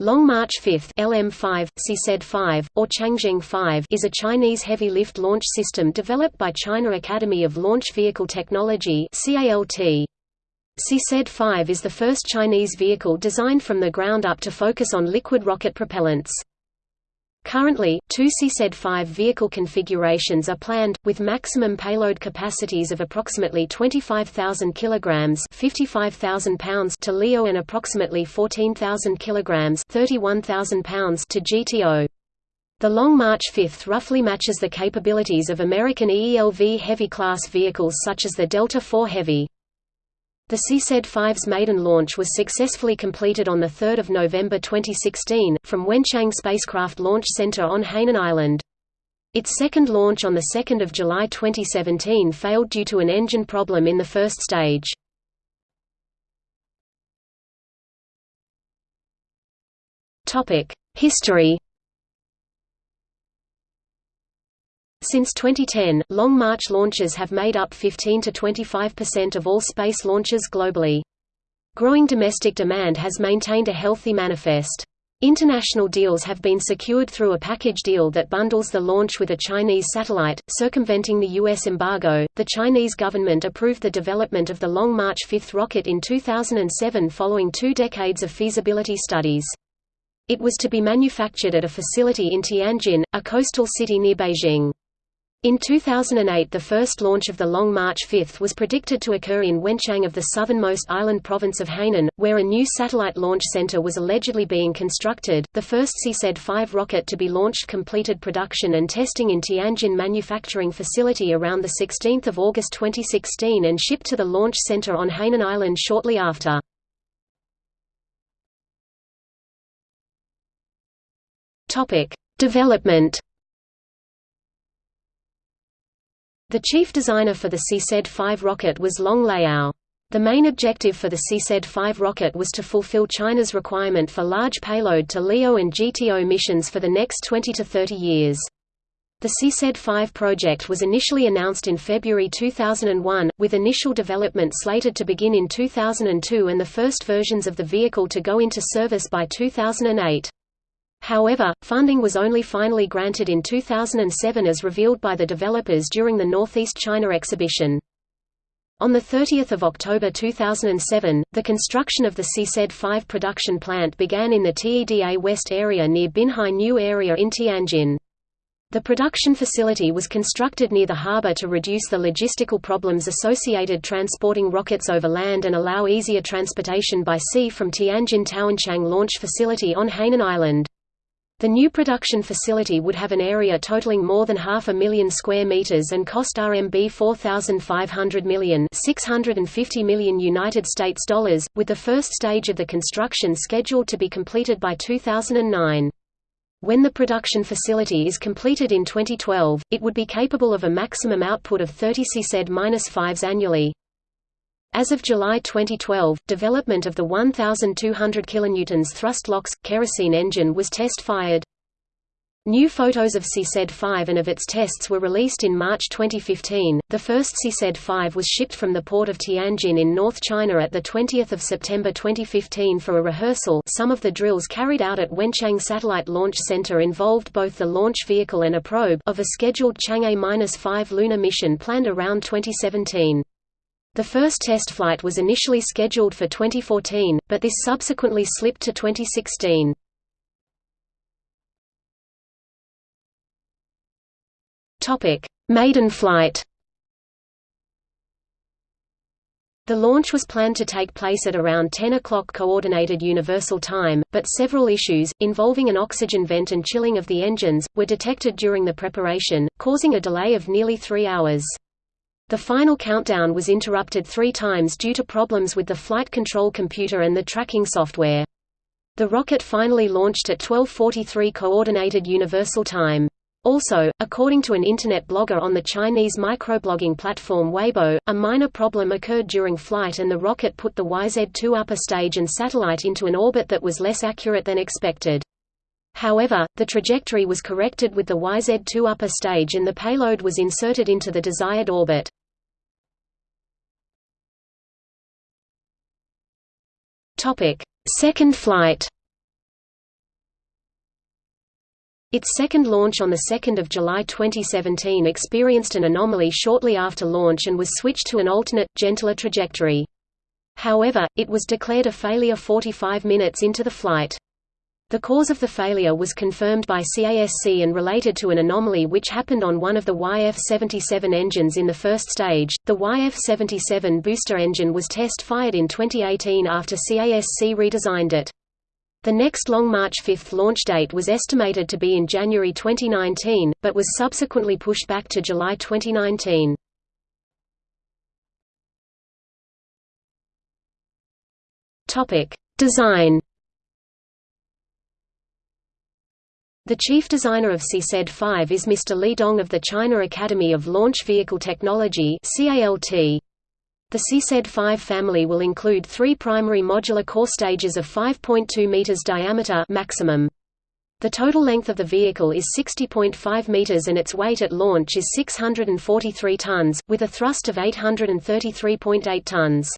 Long March 5 LM5, CZ-5, or Changzheng 5 is a Chinese heavy-lift launch system developed by China Academy of Launch Vehicle Technology CALT. CZ-5 is the first Chinese vehicle designed from the ground up to focus on liquid rocket propellants. Currently, two CZ-5 vehicle configurations are planned, with maximum payload capacities of approximately 25,000 kg 55,000 pounds to LEO and approximately 14,000 kg 31,000 pounds to GTO. The Long March 5 roughly matches the capabilities of American EELV heavy class vehicles such as the Delta IV Heavy. The CZ-5's maiden launch was successfully completed on 3 November 2016, from Wenchang Spacecraft Launch Center on Hainan Island. Its second launch on 2 July 2017 failed due to an engine problem in the first stage. History Since 2010, Long March launches have made up 15 to 25% of all space launches globally. Growing domestic demand has maintained a healthy manifest. International deals have been secured through a package deal that bundles the launch with a Chinese satellite, circumventing the U.S. embargo. The Chinese government approved the development of the Long March 5 rocket in 2007 following two decades of feasibility studies. It was to be manufactured at a facility in Tianjin, a coastal city near Beijing. In 2008 the first launch of the Long March 5 was predicted to occur in Wenchang of the southernmost island province of Hainan, where a new satellite launch center was allegedly being constructed. The first CZ-5 rocket to be launched completed production and testing in Tianjin manufacturing facility around 16 August 2016 and shipped to the launch center on Hainan Island shortly after. Development The chief designer for the CZ-5 rocket was Long Liao. The main objective for the CZ-5 rocket was to fulfill China's requirement for large payload to LEO and GTO missions for the next 20 to 30 years. The CZ-5 project was initially announced in February 2001, with initial development slated to begin in 2002 and the first versions of the vehicle to go into service by 2008. However, funding was only finally granted in 2007 as revealed by the developers during the Northeast China exhibition. On 30 October 2007, the construction of the CZ-5 production plant began in the TEDA West area near Binhai New Area in Tianjin. The production facility was constructed near the harbor to reduce the logistical problems associated transporting rockets over land and allow easier transportation by sea from Tianjin Taochang Launch Facility on Hainan Island. The new production facility would have an area totaling more than half a million square meters and cost RMB 4,500 million, 650 million United States dollars, with the first stage of the construction scheduled to be completed by 2009. When the production facility is completed in 2012, it would be capable of a maximum output of 30 CZ-5s annually. As of July 2012, development of the 1,200 kN thrust-LOX, kerosene engine was test-fired. New photos of CZ-5 and of its tests were released in March 2015. The first CZ-5 was shipped from the port of Tianjin in North China at the 20th of September 2015 for a rehearsal. Some of the drills carried out at Wenchang Satellite Launch Center involved both the launch vehicle and a probe of a scheduled Chang'e-5 lunar mission planned around 2017. The first test flight was initially scheduled for 2014, but this subsequently slipped to 2016. Topic: Maiden flight. The launch was planned to take place at around 10 o'clock Coordinated Universal Time, but several issues, involving an oxygen vent and chilling of the engines, were detected during the preparation, causing a delay of nearly three hours. The final countdown was interrupted three times due to problems with the flight control computer and the tracking software. The rocket finally launched at 12:43 Coordinated Universal Time. Also, according to an internet blogger on the Chinese microblogging platform Weibo, a minor problem occurred during flight and the rocket put the YZ-2 upper stage and satellite into an orbit that was less accurate than expected. However, the trajectory was corrected with the YZ-2 upper stage and the payload was inserted into the desired orbit. Topic: Second flight. Its second launch on 2 July 2017 experienced an anomaly shortly after launch and was switched to an alternate, gentler trajectory. However, it was declared a failure 45 minutes into the flight. The cause of the failure was confirmed by CASC and related to an anomaly which happened on one of the YF-77 engines in the first stage. The YF-77 booster engine was test-fired in 2018 after CASC redesigned it. The next Long March 5 launch date was estimated to be in January 2019, but was subsequently pushed back to July 2019. Topic: Design The chief designer of CZ-5 is Mr. Li Dong of the China Academy of Launch Vehicle Technology The CZ-5 family will include three primary modular core stages of 5.2 meters diameter maximum. The total length of the vehicle is 60.5 meters and its weight at launch is 643 tons, with a thrust of 833.8 tons.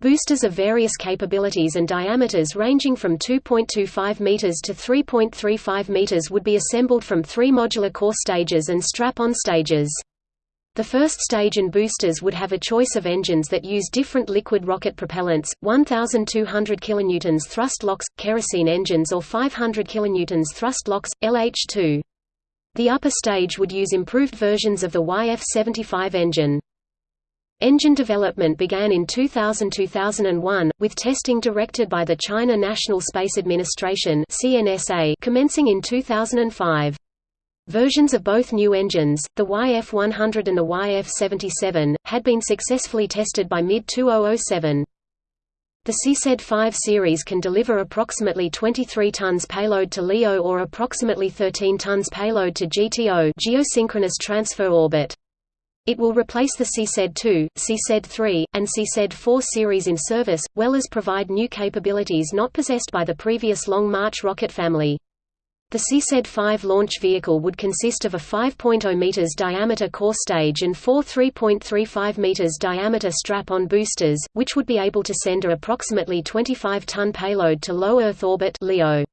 Boosters of various capabilities and diameters ranging from 2.25 meters to 3.35 meters would be assembled from three modular core stages and strap-on stages. The first stage and boosters would have a choice of engines that use different liquid rocket propellants, 1,200 kN thrust LOX, kerosene engines or 500 kN thrust LOX, LH2. The upper stage would use improved versions of the YF-75 engine. Engine development began in 2000–2001, with testing directed by the China National Space Administration CNSA commencing in 2005. Versions of both new engines, the YF-100 and the YF-77, had been successfully tested by mid-2007. The CZ-5 series can deliver approximately 23 tons payload to LEO or approximately 13 tons payload to GTO geosynchronous transfer orbit. It will replace the CZ-2, CZ-3, and CZ-4 series in service, well as provide new capabilities not possessed by the previous Long March rocket family. The CZ-5 launch vehicle would consist of a 5.0 meters diameter core stage and four 3.35 meters diameter strap-on boosters, which would be able to send a approximately 25-ton payload to low Earth orbit (LEO).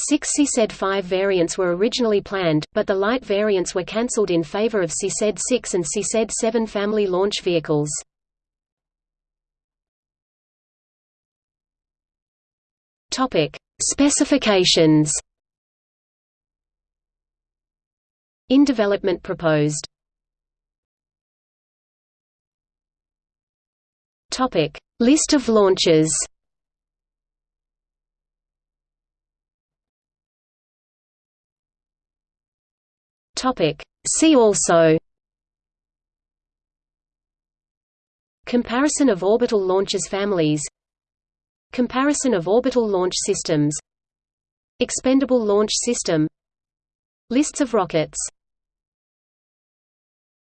Six CZ-5 variants were originally planned, but the light variants were cancelled in favor of CZ-6 and CZ-7 family launch vehicles. Specifications In development proposed. List of launches Topic. See also Comparison of orbital launches families Comparison of orbital launch systems Expendable launch system Lists of rockets